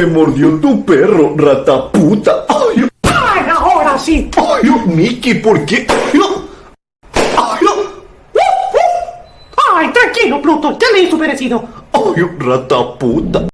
Me mordió tu perro, rata puta. Ay, ahora sí! ay, Mickey, ¿por qué? Ay, ay, ¡Ay, tranquilo, Pluto! ¡Ya le he merecido! ay, rata puta.